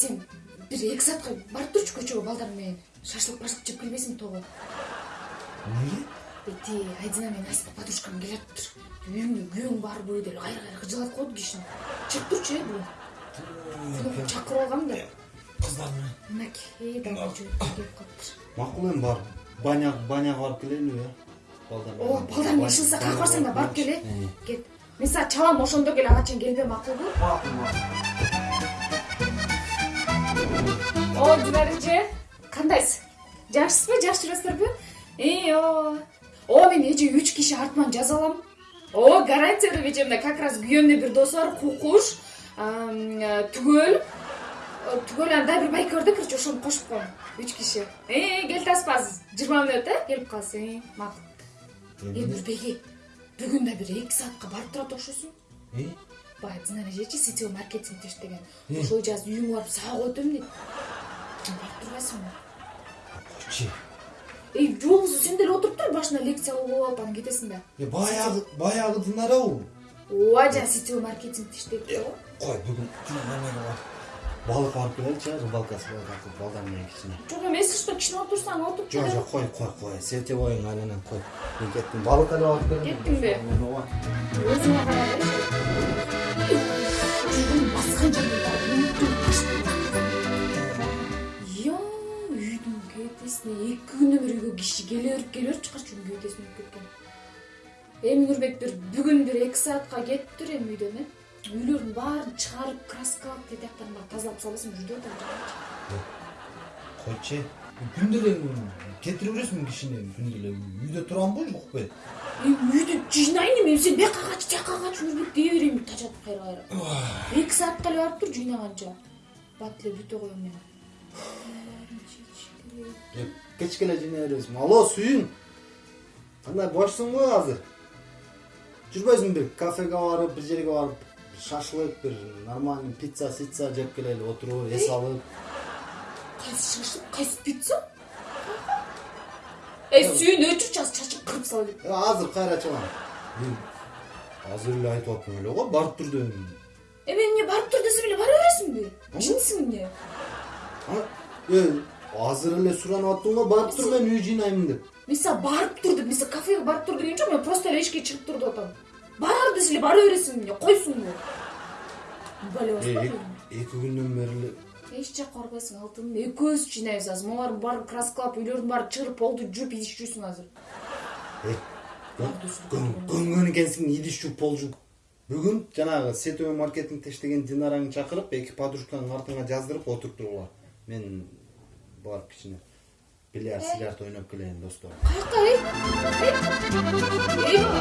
сен бир эки саатка барып турчу көчөгө балдар менен шашлык башлык жеп келбейсиңби тоого эмнеге эти айдина менен аська подружкам келатыптыр үйүңдө күйөөң барбы деп кайра кайра кыжалат коет кишини чыгып турчу э бүгүн чакырып алгам да. Кыздар менен мынакей жөөткө келип калыптыр макул эми барып баня баняга барып келелиби э балдар ооба балдар менен ишылса каяка барсаң да барып кел э кет. Мен сага чалам ошондо кел ага чейин келбе макулбу макул макул о динара эже кандайсыз жакшысызбы жакшы жүрөсүздарбы и ооба о мен эже үч киши артыман жаза алам о гарантия берем эже мына как раз күйөөмдүн бир досу бар кукуш түгөл түгөл анан дагы бир байке бар да короче ошону кошуп коем үч киши келип атасызбы азыр жыйырма мүнөт э келип калсың э макул э нурбеке бүгүн да бир эки саатка барып турат окшойсуң баягы динара эжечи сетевой маркетинг иштеген ошол эже азыр үйүңө барып сага коет эми дейт турбайсыңбы койчу эй жолбосо сен деле отуруп тур башына лекция кылып алып анан кетесиң да э баягы баягы динарабы ооба жана сетевой маркетингде иштейт го кой бүгүн балык алып келеличи рыбалкасы балдар менен кичине жок эски что кичине отурсаң отуруп жок жок кой кой кой сетевойуң айланан кой мен кеттим балык эле алып келем Кеттиңби? ооба өзүңө карагы күндөн бери үйгө киши келе берип келе берип чыккачы үйдүн кепесин өтүп кеткен эми нурбек бир бүгүн бир эки саатка кетиптир эми үйдөн э үйлөрдүн баарын чыгарып краскалап тияктарын баарын тазалап салбасам жүрдүп атам койчу күндө эле кетире бересиңби кишини күндө эле үйдө турамбы жокпу эми үйдү жыйнайын эми сен бияка кач тияка кач нурбек дей берейинби тажатып кайра кайра эки саатка эле барып тур жыйнаганча бат эле бүтө коем мен. Кечке эле жыйнай бересиң алло сүйүң кандай бошсуңбу азыр. Жүрбөйсүңбү бир кафеге барып бир жерге барып шашлык бир нормальный пицца сицца жеп келели отуруп эс алып. Кайсы шашлык кайсы пицца? Эй сүйүн өчүрчү азыр чачып кырып сала Э, азыр кайра чыгам мен азыр эле айтып аттым эле го барып тур дедим эми эмне барып тур десем эле бара бересиңби жынсың эмне А, э, азыр эле суранып барып тур мен үй жыйнаймын деп мен сага барып тур деп мен сага кафеге барып тур деген жок мен просто эле эшикке чыгып тур деп атам бар десе эле бара бересиң эмне Э, баспа эки- күндөн бери эле эч жакка барбайсың алтыным экөөбүз жыйнайбыз азыр могулардын баарын краскалап үйлөрдүн баарын чыгырып полду жууп идиш жуйсуң азыр көнгөн экенсиң идиш жууп пол жууп бүгүн жанагы сетевой маркетингде иштеген динараңды чакырып эки подружкаңдын артыңа жаздырып отуруп тургула мен барып кичине бильярд сильярд ойноп келейин достор каяка эй эй эй